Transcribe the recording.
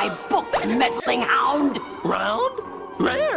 my book, meddling hound! Round? Round?